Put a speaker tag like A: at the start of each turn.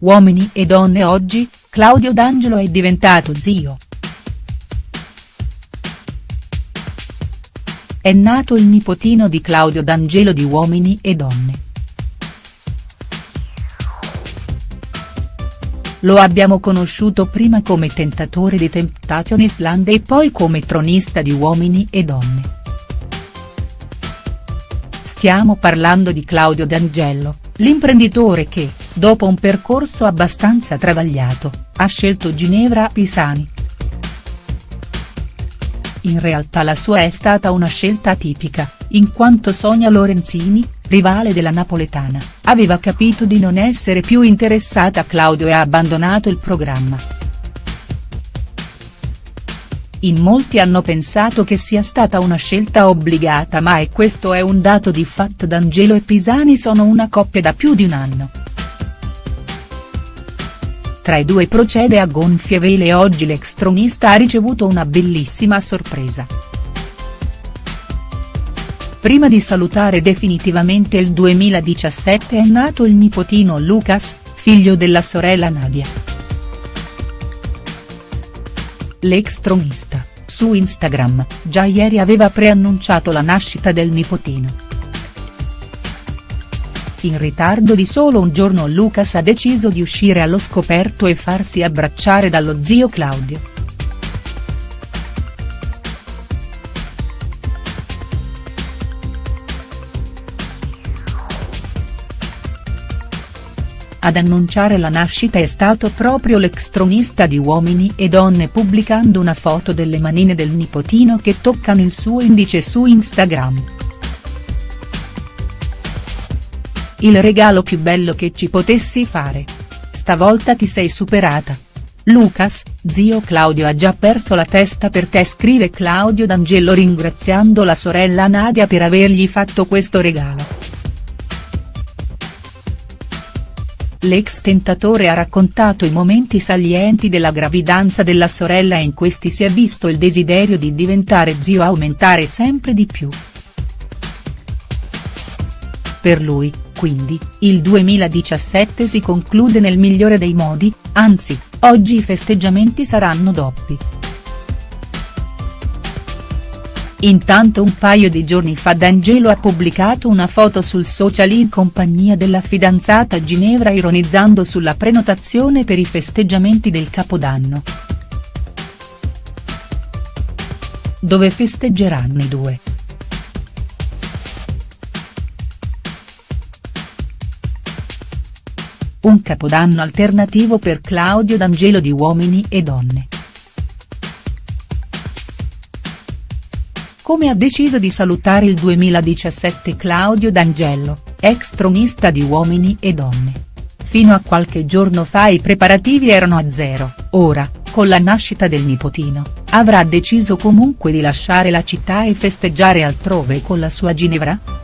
A: Uomini e donne oggi, Claudio D'Angelo è diventato zio. È nato il nipotino di Claudio D'Angelo di Uomini e donne. Lo abbiamo conosciuto prima come tentatore di Temptation Island e poi come tronista di Uomini e donne. Stiamo parlando di Claudio D'Angelo, l'imprenditore che, dopo un percorso abbastanza travagliato, ha scelto Ginevra Pisani. In realtà la sua è stata una scelta atipica, in quanto Sonia Lorenzini, rivale della napoletana, aveva capito di non essere più interessata a Claudio e ha abbandonato il programma. In molti hanno pensato che sia stata una scelta obbligata ma e questo è un dato di fatto D'Angelo e Pisani sono una coppia da più di un anno. Tra i due procede a gonfie vele e oggi l'ex tronista ha ricevuto una bellissima sorpresa. Prima di salutare definitivamente il 2017 è nato il nipotino Lucas, figlio della sorella Nadia. L'ex tronista, su Instagram, già ieri aveva preannunciato la nascita del nipotino. In ritardo di solo un giorno Lucas ha deciso di uscire allo scoperto e farsi abbracciare dallo zio Claudio. Ad annunciare la nascita è stato proprio l'ex tronista di Uomini e Donne pubblicando una foto delle manine del nipotino che toccano il suo indice su Instagram. Il regalo più bello che ci potessi fare. Stavolta ti sei superata. Lucas, zio Claudio ha già perso la testa per te scrive Claudio D'Angelo ringraziando la sorella Nadia per avergli fatto questo regalo. L'ex tentatore ha raccontato i momenti salienti della gravidanza della sorella e in questi si è visto il desiderio di diventare zio aumentare sempre di più. Per lui, quindi, il 2017 si conclude nel migliore dei modi, anzi, oggi i festeggiamenti saranno doppi. Intanto un paio di giorni fa D'Angelo ha pubblicato una foto sul social in compagnia della fidanzata Ginevra ironizzando sulla prenotazione per i festeggiamenti del Capodanno. Dove festeggeranno i due?. Un capodanno alternativo per Claudio D'Angelo di Uomini e Donne. come ha deciso di salutare il 2017 Claudio D'Angelo, ex tronista di Uomini e Donne. Fino a qualche giorno fa i preparativi erano a zero, ora, con la nascita del nipotino, avrà deciso comunque di lasciare la città e festeggiare altrove con la sua Ginevra?.